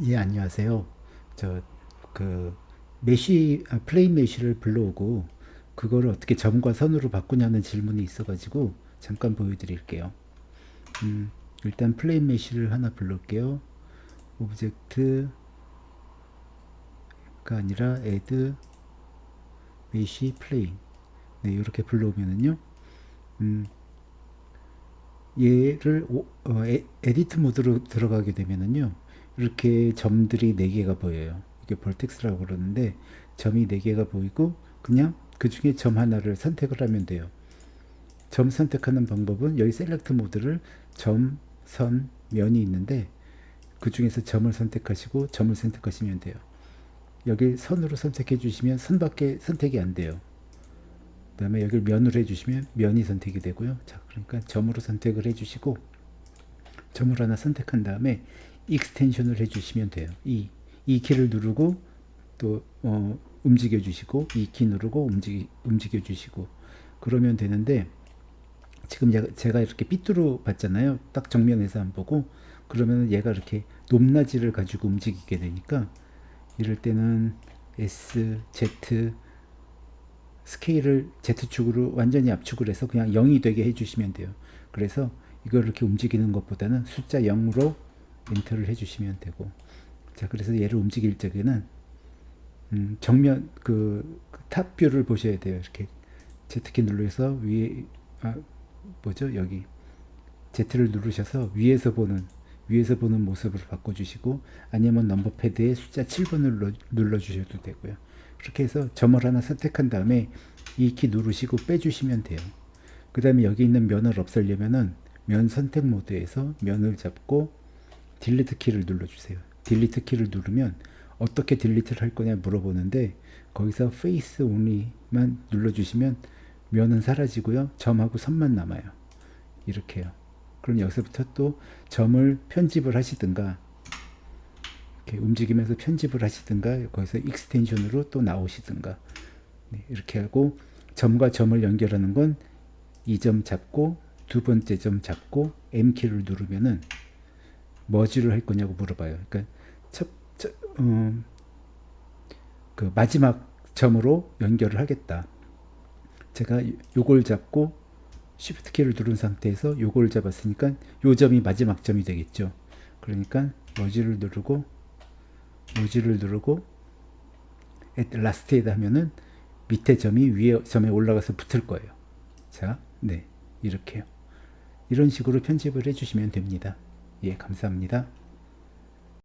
예, 안녕하세요. 저, 그, mesh, 아, plane mesh를 불러오고, 그거를 어떻게 점과 선으로 바꾸냐는 질문이 있어가지고, 잠깐 보여드릴게요. 음, 일단 plane mesh를 하나 불러올게요. object가 아니라 add mesh plane. 네, 이렇게 불러오면은요, 음, 얘를 오, 어, 에, edit 모드로 들어가게 되면은요, 이렇게 점들이 4개가 보여요. 이게 vertex라고 그러는데 점이 4개가 보이고 그냥 그 중에 점 하나를 선택을 하면 돼요. 점 선택하는 방법은 여기 select 모드를 점, 선, 면이 있는데 그 중에서 점을 선택하시고 점을 선택하시면 돼요. 여기 선으로 선택해 주시면 선밖에 선택이 안 돼요. 그 다음에 여기를 면으로 해주시면 면이 선택이 되고요. 자, 그러니까 점으로 선택을 해주시고 점을 하나 선택한 다음에 extension을 해주시면 돼요. E, E 키를 누르고 또 어, 움직여 주시고 E 키 누르고 움직이, 움직여 주시고 그러면 되는데 지금 제가 이렇게 삐뚤어 봤잖아요. 딱 정면에서 안 보고 그러면 얘가 이렇게 높낮이를 가지고 움직이게 되니까 이럴 때는 S, Z 스케일을 Z축으로 완전히 압축을 해서 그냥 0이 되게 해주시면 돼요. 그래서 이걸 이렇게 움직이는 것보다는 숫자 0으로 엔터를 해주시면 되고. 자 그래서 얘를 움직일 적에는 음, 정면 그, 그 탑뷰를 보셔야 돼요. 이렇게 Z키 눌러서 위에 아 뭐죠? 여기. Z를 누르셔서 위에서 보는 위에서 보는 모습으로 바꿔주시고 아니면 number pad에 숫자 7번을 눌러, 눌러 주셔도 되고요. 그렇게 해서 점을 하나 선택한 다음에 E 키 누르시고 빼주시면 돼요. 그 다음에 여기 있는 면을 없애려면은 면 선택 모드에서 면을 잡고 delete 키를 눌러주세요. delete 키를 누르면 어떻게 delete를 할 거냐 물어보는데 거기서 face only만 눌러주시면 면은 사라지고요. 점하고 선만 남아요. 이렇게요. 그럼 여기서부터 또 점을 편집을 하시든가 이렇게 움직이면서 편집을 하시든가 거기서 extension으로 또 나오시든가 네, 이렇게 하고 점과 점을 연결하는 건 이 점 잡고 두 번째 점 잡고 M키를 누르면은 머지를 할 거냐고 물어봐요. 그러니까 첫, 첫 음, 그 마지막 점으로 연결을 하겠다. 제가 요걸 잡고 Shift 키를 누른 상태에서 요걸 잡았으니까 요 점이 마지막 점이 되겠죠. 그러니까 머지를 누르고 머지를 누르고 at last에다 하면은 밑에 점이 위에 점에 올라가서 붙을 거예요. 자, 네, 이렇게요. 이런 식으로 편집을 해주시면 됩니다. 예, 감사합니다.